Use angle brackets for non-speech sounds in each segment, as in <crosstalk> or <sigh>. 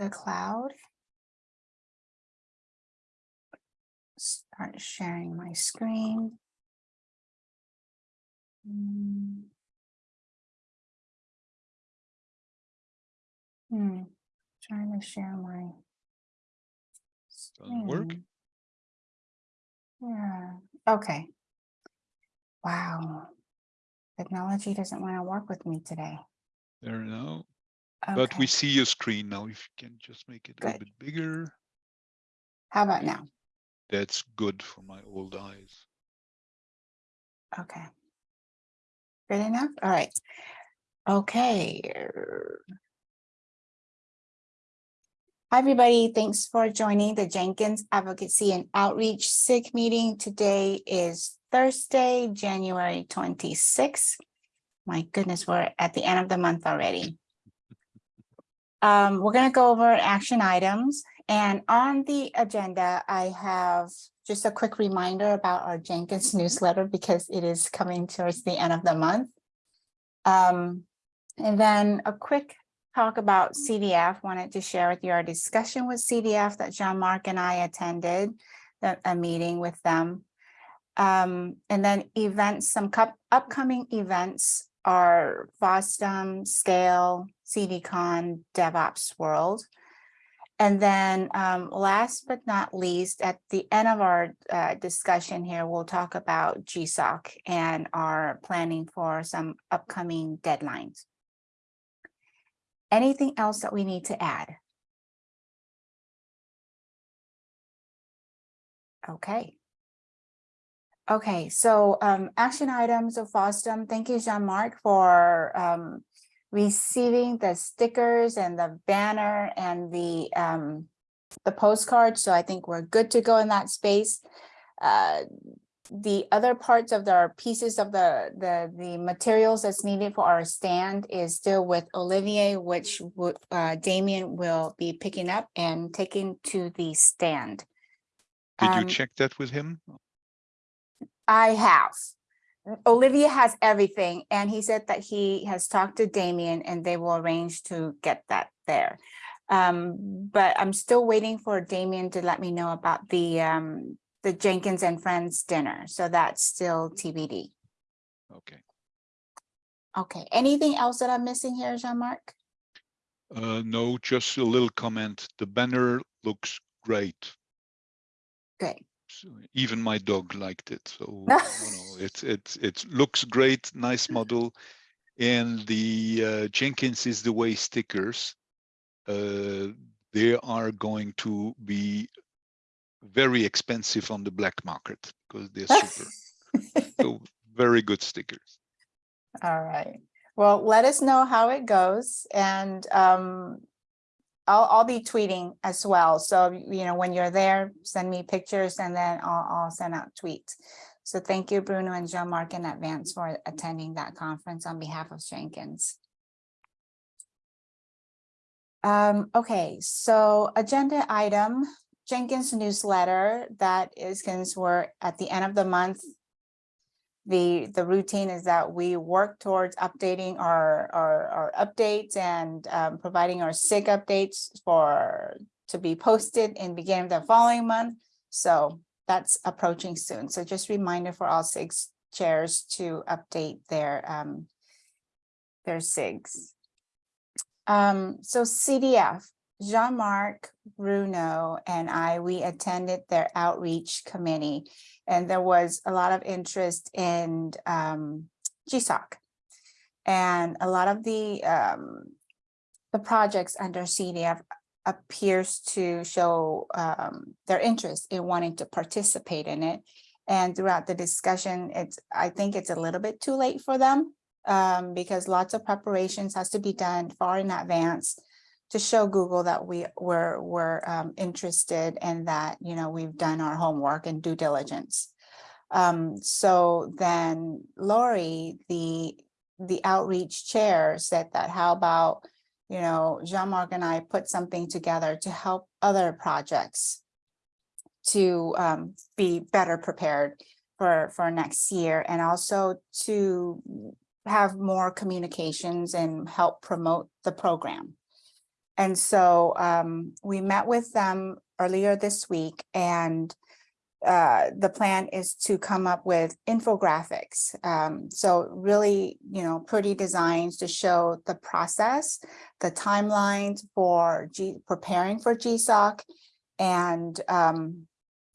the cloud. Start sharing my screen. Hmm. Hmm, trying to share my. Doesn't work. Yeah, okay. Wow. Technology doesn't want to work with me today. There now. But we see your screen now. If you can just make it a little bit bigger, how about now? that's good for my old eyes. Okay. Good enough? All right. Okay. Hi, everybody. Thanks for joining the Jenkins Advocacy and Outreach SIG meeting. Today is Thursday, January twenty-sixth. My goodness, we're at the end of the month already. Um, we're gonna go over action items and on the agenda, I have just a quick reminder about our Jenkins newsletter because it is coming towards the end of the month. Um, and then a quick talk about CDF. Wanted to share with you our discussion with CDF that Jean-Marc and I attended, the- a meeting with them. Um, and then events, some cup, upcoming events are FOSDEM, Scale, CDCon, DevOps World. And then um, last but not least, at the end of our uh, discussion here, we'll talk about GSOC and our planning for some upcoming deadlines. Anything else that we need to add? Okay. Okay, so um, action items of FOSDEM. Thank you, Jean-Marc, for um, receiving the stickers and the banner and the um, the postcard. So I think we're good to go in that space. Uh, the other parts of the pieces of the the the materials that's needed for our stand is still with Olivier, which would uh, Damien will be picking up and taking to the stand. Did you Um, check that with him? I have. Olivier has everything and he said that he has talked to Damien and they will arrange to get that there. Um, but I'm still waiting for Damien to let me know about the um, the Jenkins and Friends dinner. So that's still TBD. Okay. Okay, anything else that I'm missing here, Jean-Marc? Uh, no, just a little comment. The banner looks great. Good. Even my dog liked it. So you know, <laughs> it's it's it looks great, nice model. And the uh, Jenkins is the way stickers. Uh, they are going to be very expensive on the black market because they're super. so <laughs> very good stickers. All right. Well, let us know how it goes and um, I'll, I'll be tweeting as well. So, you know, when you're there, send me pictures and then I'll, I'll send out tweets. So thank you, Bruno and Jean-Marc in advance for attending that conference on behalf of Jenkins. Um, okay, so agenda item, Jenkins newsletter, that is, since we're at the end of the month, the, the routine is that we work towards updating our, our, our updates and um, providing our SIG updates for, to be posted in beginning of the following month. So that's approaching soon. So just reminder for all SIGs chairs to update their, um, their SIGs. Um, so CDF, Jean-Marc, Bruno, and I, we attended their outreach committee. And there was a lot of interest in um, GSOC. And a lot of the um, the projects under CDF appears to show um, their interest in wanting to participate in it. And throughout the discussion, it's I think it's a little bit too late for them um, because lots of preparations has to be done far in advance to show Google that we were, were um, interested and that, you know, we've done our homework and due diligence. Um, so then Lori, the, the outreach chair said that how about, you know, Jean-Marc and I put something together to help other projects to um, be better prepared for, for next year and also to have more communications and help promote the program. And so um, we met with them earlier this week and uh, the plan is to come up with infographics. Um, so really, you know, pretty designs to show the process, the timelines for G preparing for GSOC and um,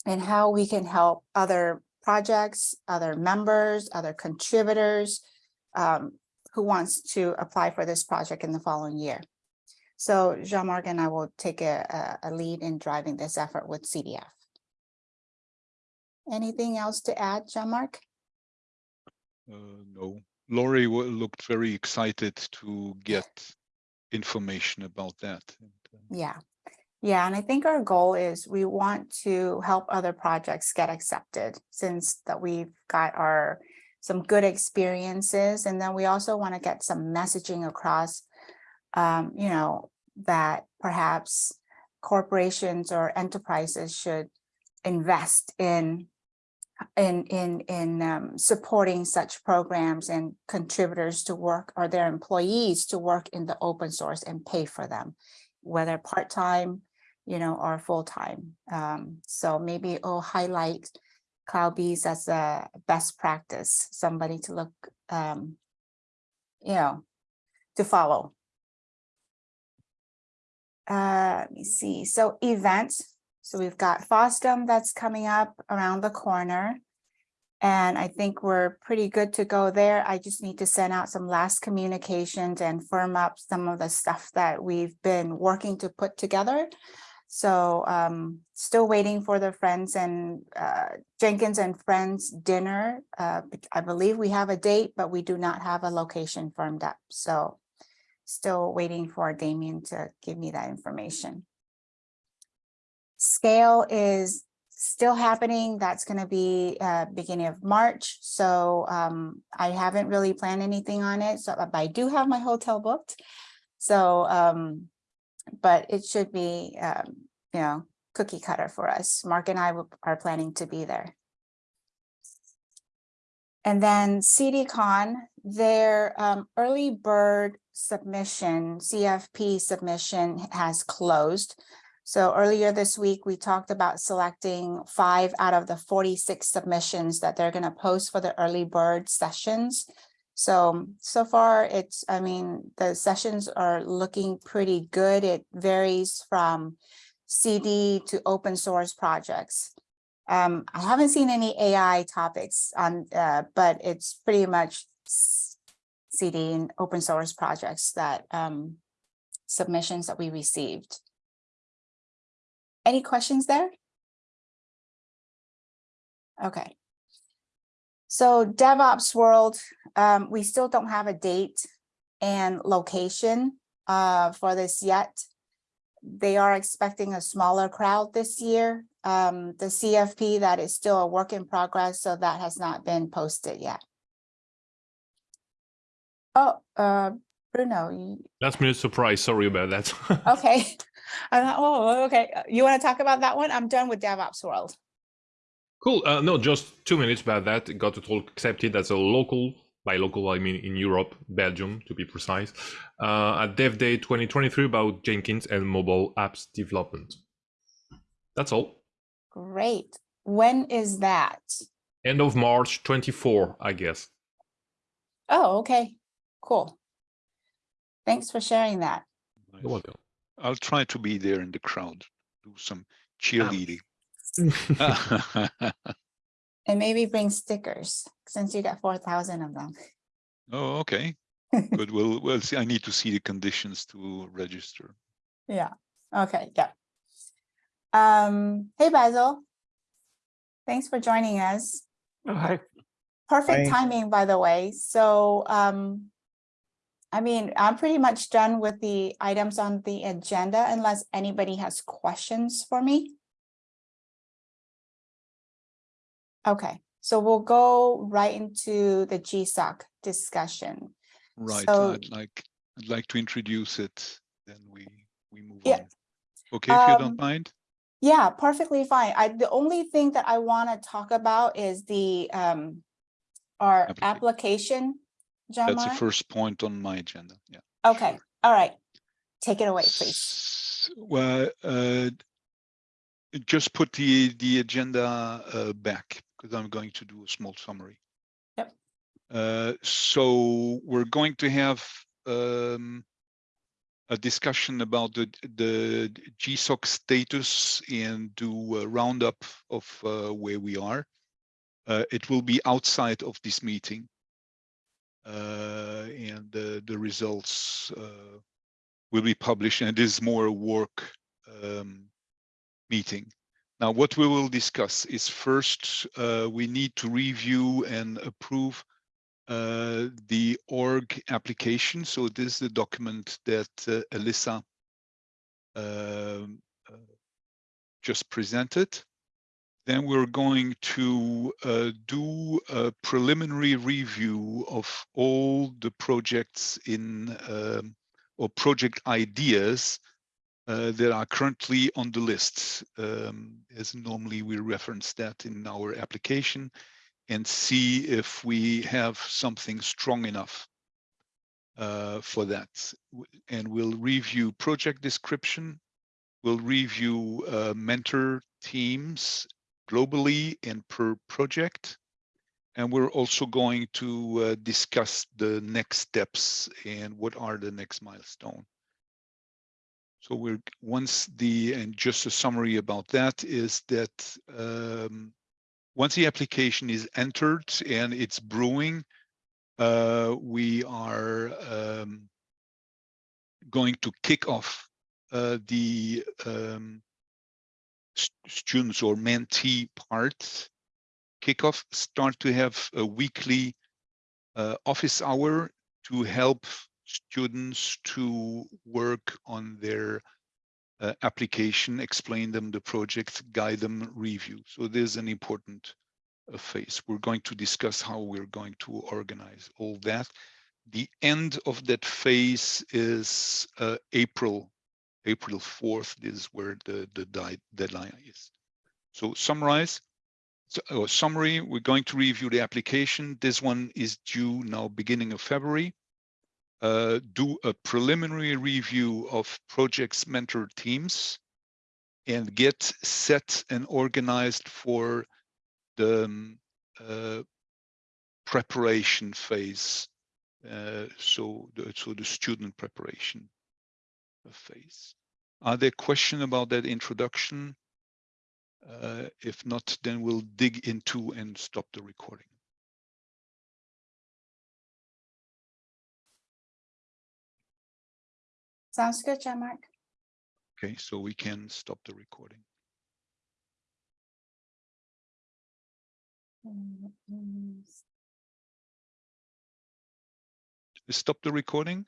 and how we can help other projects, other members, other contributors um, who wants to apply for this project in the following year. So Jean-Marc and I will take a, a lead in driving this effort with CDF. Anything else to add, Jean-Marc? Uh, no, Lori looked very excited to get information about that. uh, Yeah, yeah, and I think our goal is we want to help other projects get accepted since that we've got our some good experiences, and then we also want to get some messaging across. Um, you know, that perhaps corporations or enterprises should invest in in in in um, supporting such programs and contributors to work or their employees to work in the open source and pay for them, whether part-time, you know, or full-time. Um, so maybe it'll highlight CloudBees as a best practice, somebody to look, um, you know, to follow. Uh, let me see. So events. So we've got FOSDEM that's coming up around the corner. And I think we're pretty good to go there. I just need to send out some last communications and firm up some of the stuff that we've been working to put together. So um, still waiting for the friends and uh, Jenkins and Friends dinner. Uh, I believe we have a date, but we do not have a location firmed up. So still waiting for Damien to give me that information. Scale is still happening. That's going to be uh, beginning of March. So um, I haven't really planned anything on it. So but I do have my hotel booked. So um, but it should be, um, you know, cookie cutter for us. Mark and I are planning to be there. And then CDCon, their um, early bird submission, CFP submission has closed. So earlier this week, we talked about selecting five out of the 46 submissions that they're going to post for the early bird sessions. So, so far it's, I mean, the sessions are looking pretty good. It varies from CD to open source projects. Um, I haven't seen any AI topics on, uh, but it's pretty much CD and open source projects that, um, submissions that we received. Any questions there? Okay. So DevOps world, um, we still don't have a date and location uh, for this yet. They are expecting a smaller crowd this year. Um, the CFP, that is still a work in progress, so that has not been posted yet. Oh, uh, Bruno, you- Last minute surprise. Sorry about that. <laughs> okay. I thought, oh, okay. Uh, You want to talk about that one? I'm done with DevOps world. cool. Uh, no, just two minutes about that. It got it all accepted as a local. By local, I mean in Europe, Belgium to be precise, uh, at Dev Day 2023 about Jenkins and mobile apps development. That's all. Great. When is that? End of March 24, I guess. Oh, okay, cool. Thanks for sharing that. nice. You're welcome. I'll try to be there in the crowd, do some cheerleading. <laughs> <laughs> And maybe bring stickers, since you got four thousand of them. Oh, okay, <laughs> good. We'll, we'll see. I need to see the conditions to register. Yeah, okay, yeah. Um, hey Basil. Thanks for joining us. Hi. Perfect Hi. timing, by the way, so um. I mean, I'm pretty much done with the items on the agenda unless anybody has questions for me. Okay, so we'll go right into the GSOC discussion. Right, So- I'd like, I'd like to introduce it, then we, we move Yeah. on. Okay, if you Um, don't mind? Yeah, perfectly fine. I, the only thing that I want to talk about is the, um, our Applica- application. John That's the first point on my agenda, yeah. Okay, all right. take it away, please. Well, uh, just put the, the agenda uh, back because I'm going to do a small summary. Yep. Uh, So we're going to have um, a discussion about the, the GSOC status and do a roundup of uh, where we are. Uh, It will be outside of this meeting. Uh, And the, the results uh, will be published and it is more a work um, meeting. Now, what we will discuss is first, uh, we need to review and approve uh, the org application. So this is the document that uh, um, uh, just presented. Then we're going to uh, do a preliminary review of all the projects in um, or project ideas uh, that are currently on the list. Um, as normally we reference that in our application and see if we have something strong enough uh, for that. And we'll review project description. We'll review uh, mentor teams globally and per project. And we're also going to uh, discuss the next steps and what are the next milestone. So we're once the and just a summary about that is that um, once the application is entered and it's brewing, uh, we are um, going to kick off uh, the um, st- students or mentee part. Kickoff, start to have a weekly uh, office hour to help students to work on their uh, application, explain them the project, guide them, review. So there's an important uh, phase. We're going to discuss how we're going to organize all that. The end of that phase is uh, April, April 4th. This is where the, the deadline is. So summarize, so, uh, summary, we're going to review the application. This one is due now beginning of February. Uh, do a preliminary review of projects mentor teams and get set and organized for the um, uh, preparation phase. Uh, so the, so the student preparation phase. Are there questions about that introduction? Uh, if not, then we'll dig into and stop the recording. Sounds good, Jean Marc. Okay, so we can stop the recording. Mm, mm. Stop the recording.